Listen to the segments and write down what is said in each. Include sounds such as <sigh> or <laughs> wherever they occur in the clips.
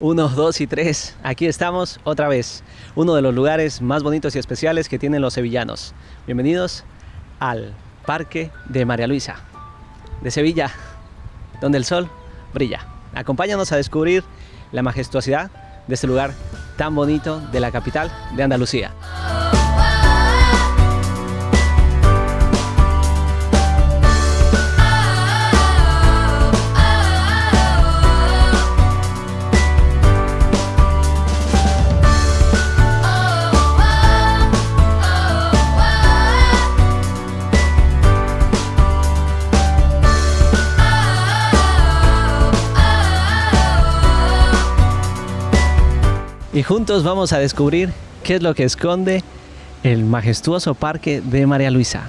Uno, dos y tres. Aquí estamos otra vez. Uno de los lugares más bonitos y especiales que tienen los sevillanos. Bienvenidos al Parque de María Luisa, de Sevilla, donde el sol brilla. Acompáñanos a descubrir la majestuosidad de este lugar tan bonito de la capital de Andalucía. Y juntos vamos a descubrir qué es lo que esconde el majestuoso parque de María Luisa.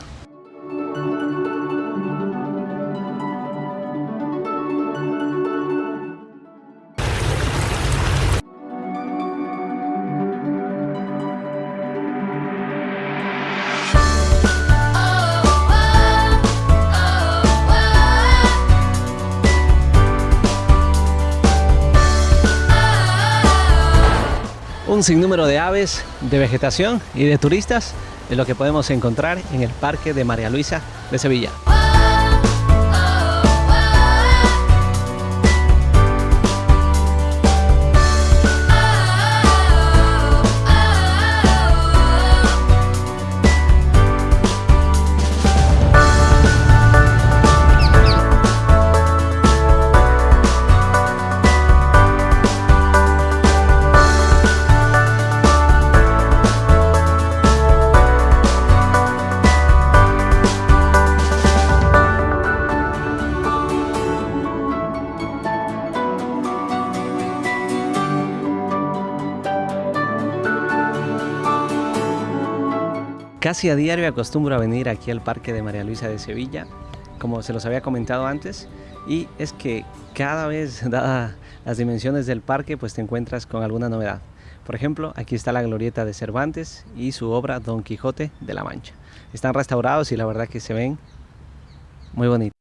Un sinnúmero de aves, de vegetación y de turistas es lo que podemos encontrar en el Parque de María Luisa de Sevilla. Casi a diario acostumbro a venir aquí al Parque de María Luisa de Sevilla, como se los había comentado antes, y es que cada vez, <laughs> dadas las dimensiones del parque, pues te encuentras con alguna novedad. Por ejemplo, aquí está la glorieta de Cervantes y su obra Don Quijote de la Mancha. Están restaurados y la verdad que se ven muy bonitos.